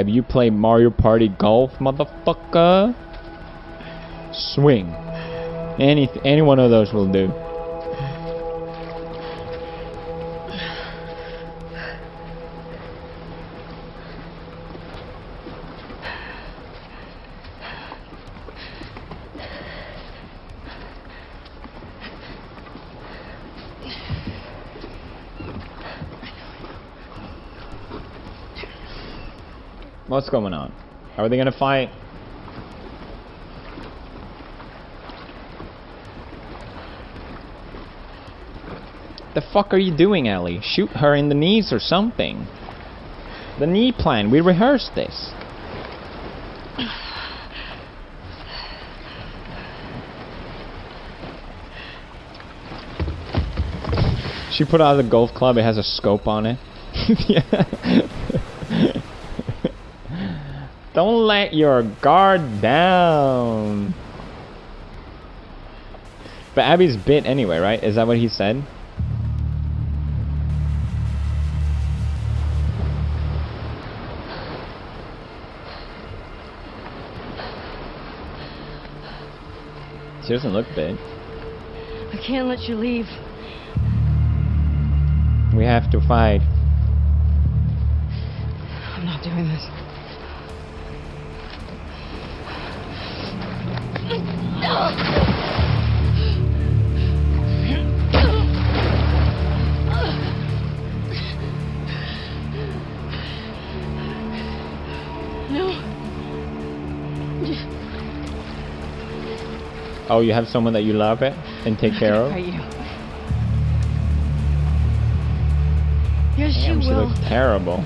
Have you played Mario Party Golf, motherfucker? Swing. Any any one of those will do. Going on? How Are they gonna fight? The fuck are you doing, Ellie? Shoot her in the knees or something. The knee plan, we rehearsed this. She put out the golf club, it has a scope on it. yeah. Don't let your guard down. But Abby's bit anyway, right? Is that what he said? She doesn't look bit. I can't let you leave. We have to fight. I'm not doing this. Oh, you have someone that you love it and take care of? You. Yes, Damn, she will. looks terrible.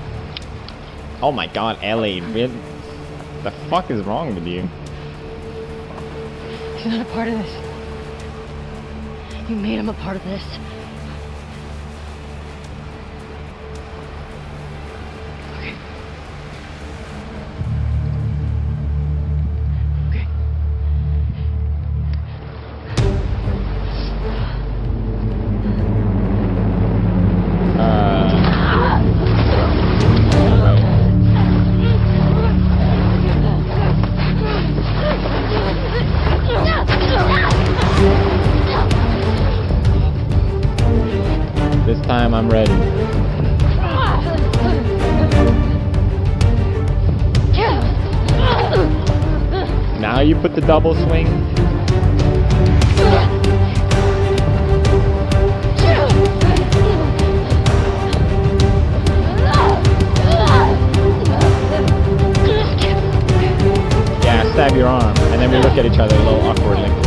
Oh my god, Ellie. The fuck is wrong with you? Not a part of this. You made him a part of this. I'm ready. Now you put the double swing. Yeah, stab your arm, and then we look at each other a little awkwardly.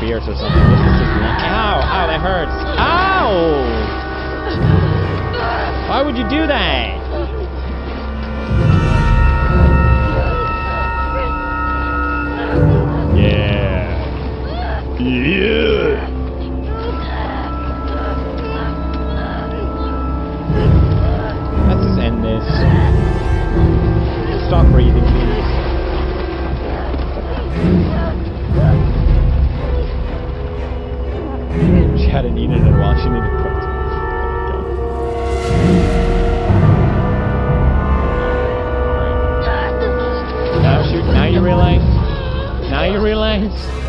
Fierce or something. This is just. Ow! Ow! That hurts. Ow! Why would you do that? Yeah. Yeah. She needed. Oh. Now. Now you realize. Now you realize.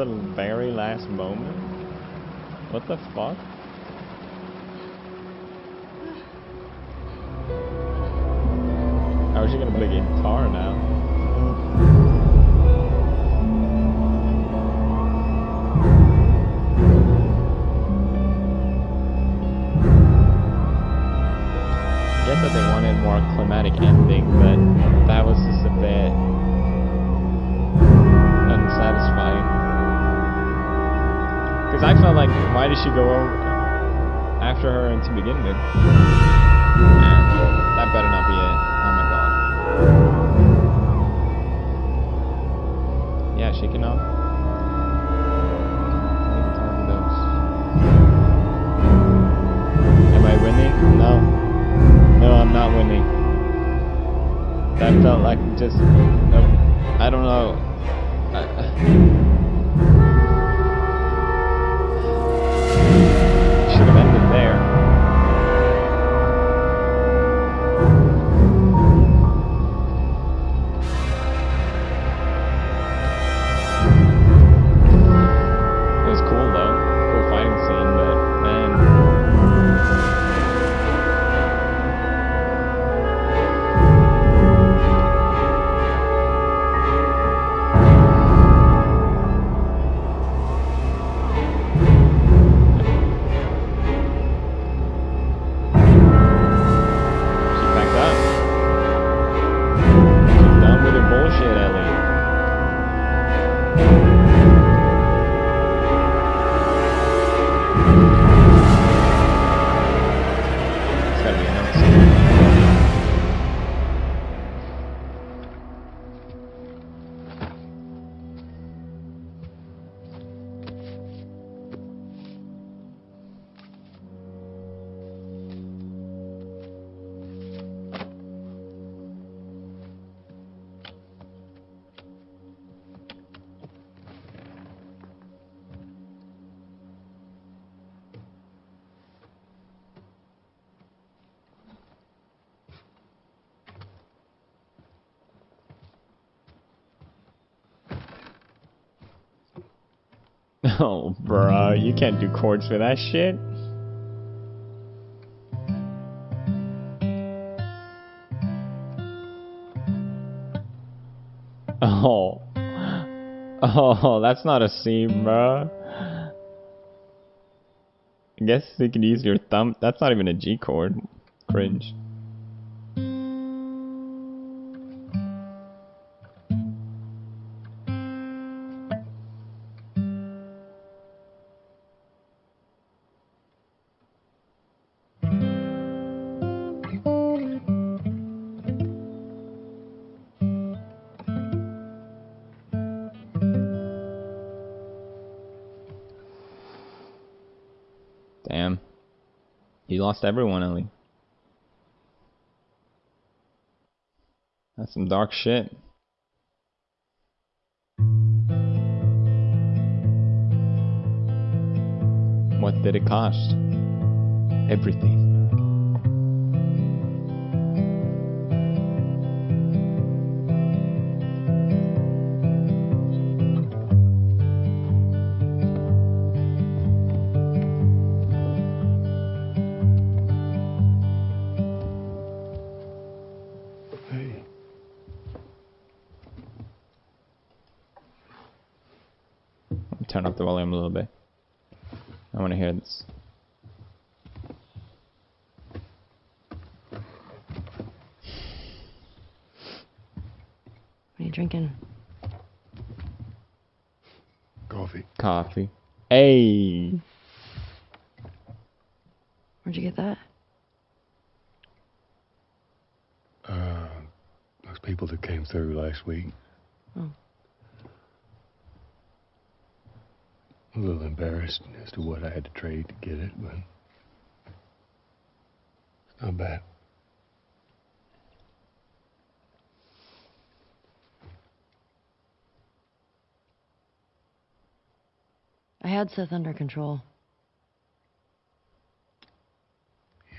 The very last moment? What the fuck? How is she gonna play guitar now? get that they wanted more climatic ending, like, why did she go over after her and to begin with? That better not be it. Oh my god. Yeah, she cannot. Um, Those. Am I winning? No. No, I'm not winning. That felt like just. I don't know. Oh, bruh, you can't do chords for that shit. Oh. Oh, that's not a C, bruh. I guess you could use your thumb. That's not even a G chord. Cringe. You lost everyone, Ellie. That's some dark shit. What did it cost? Everything. The volume a little bit. I want to hear this. What are you drinking? coffee. Coffee. Hey. Where'd you get that? Uh, those people that came through last week. Oh. A little embarrassed as to what I had to trade to get it, but it's not bad. I had Seth under control.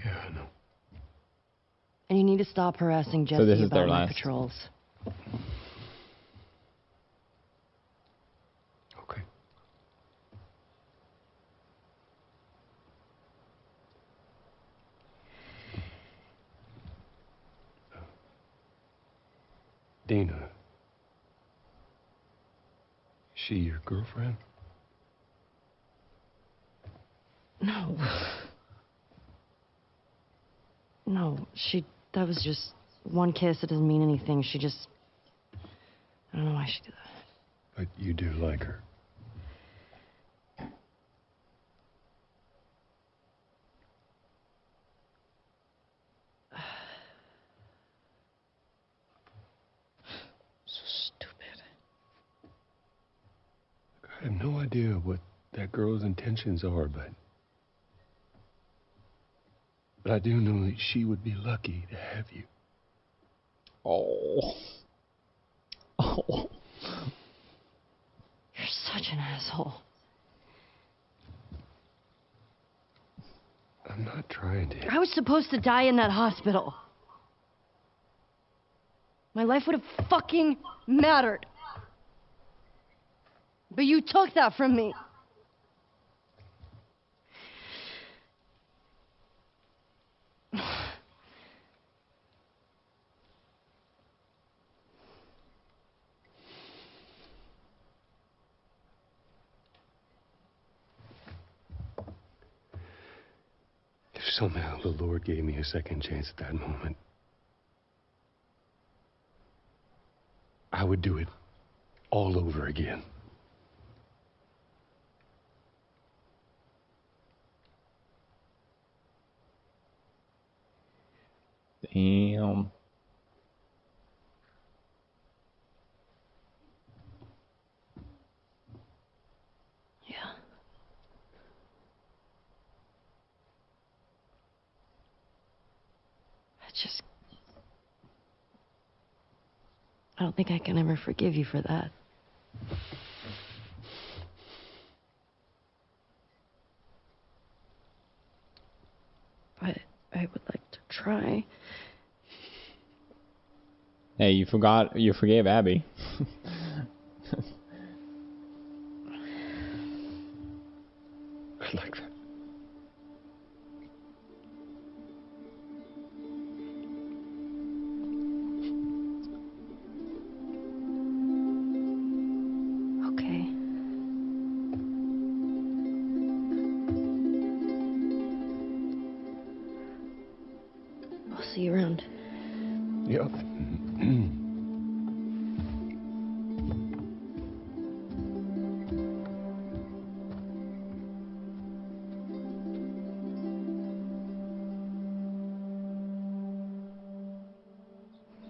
Yeah, I know. And you need to stop harassing Jesse this is about their my patrols. Okay. Dina. She your girlfriend? No. No, she. That was just one kiss. It doesn't mean anything. She just. I don't know why she did that. But you do like her. I have no idea what that girl's intentions are, but. But I do know that she would be lucky to have you. Oh. Oh. You're such an asshole. I'm not trying to. I was supposed to die in that hospital. My life would have fucking mattered. But you took that from me. If somehow the Lord gave me a second chance at that moment, I would do it all over again. Damn. Yeah. I just. I don't think I can ever forgive you for that. But I would like to try. Hey, you forgot. You forgave Abby. I like that.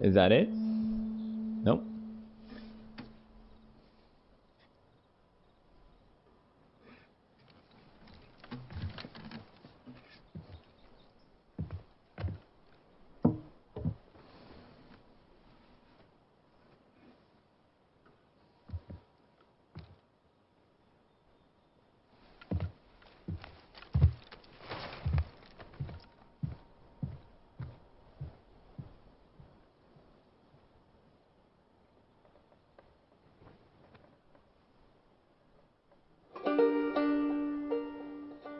Is that it? Nope.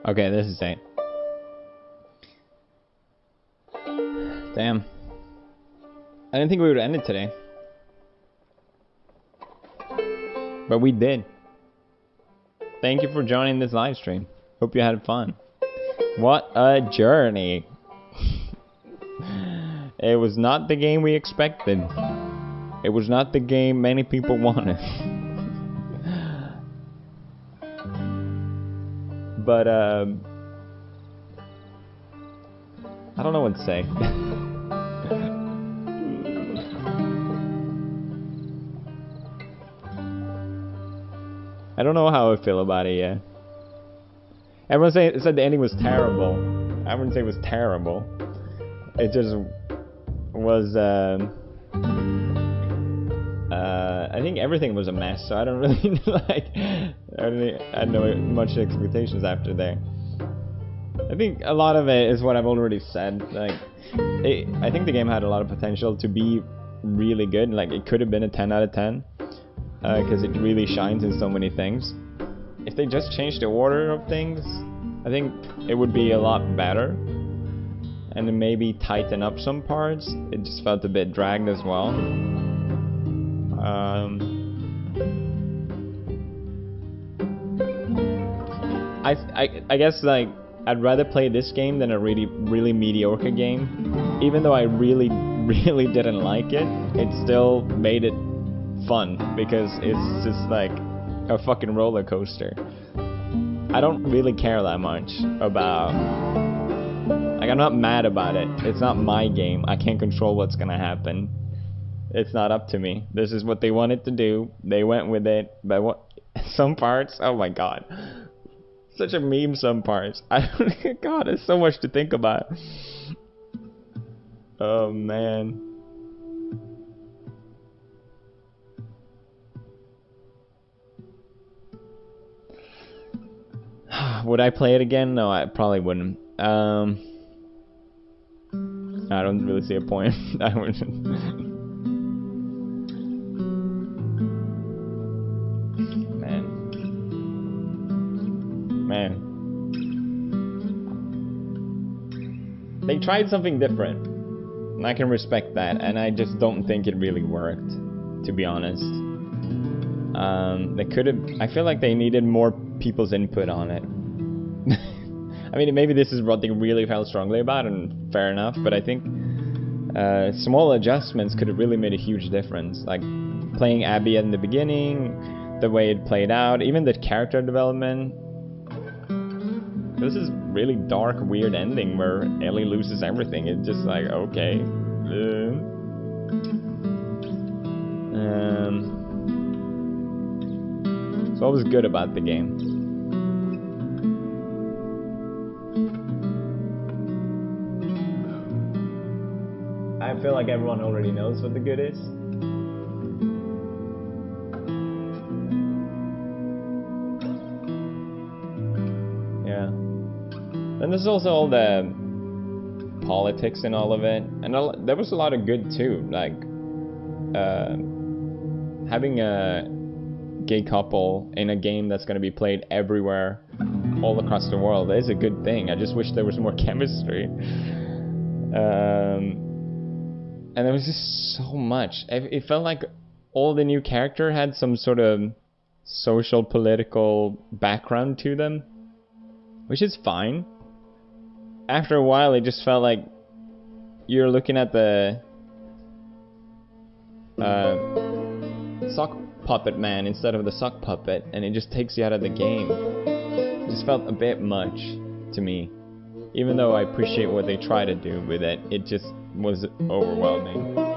Okay, this is it. Damn. I didn't think we would end it today. But we did. Thank you for joining this live stream. Hope you had fun. What a journey. it was not the game we expected. It was not the game many people wanted. but, um... I don't know what to say. I don't know how I feel about it yet. Everyone say, said the ending was terrible. I wouldn't say it was terrible. It just was. Um, uh, I think everything was a mess, so I don't really like. I, don't, I had no much expectations after there. I think a lot of it is what I've already said. Like, it, I think the game had a lot of potential to be really good. Like, it could have been a 10 out of 10 because uh, it really shines in so many things. If they just changed the order of things, I think it would be a lot better. And maybe tighten up some parts. It just felt a bit dragged as well. Um, I, I, I guess like I'd rather play this game than a really really mediocre game. Even though I really really didn't like it, it still made it fun because it's just like a fucking roller coaster. I don't really care that much about like I'm not mad about it. It's not my game. I can't control what's gonna happen. It's not up to me. This is what they wanted to do. They went with it. But what some parts, oh my god. Such a meme some parts. I god, there's so much to think about. Oh man. Would I play it again? No, I probably wouldn't. Um, I don't really see a point. I wouldn't. Man. They tried something different. And I can respect that, and I just don't think it really worked, to be honest. Um, they could have. I feel like they needed more people's input on it. I mean, maybe this is what they really felt strongly about, and fair enough. But I think uh, small adjustments could have really made a huge difference. Like playing Abby in the beginning, the way it played out, even the character development. This is really dark, weird ending where Ellie loses everything. It's just like okay. Um, so what was good about the game? I feel like everyone already knows what the good is. And there's also all the politics and all of it, and there was a lot of good too, like uh, having a gay couple in a game that's going to be played everywhere, all across the world is a good thing. I just wish there was more chemistry. Um, and there was just so much. It, felt like all the new character had some sort of social political background to them, which is fine. After a while, it just felt like you're looking at the uh, sock puppet man instead of the sock puppet, and it just takes you out of the game. It just felt a bit much to me. Even though I appreciate what they try to do with it, it just was overwhelming.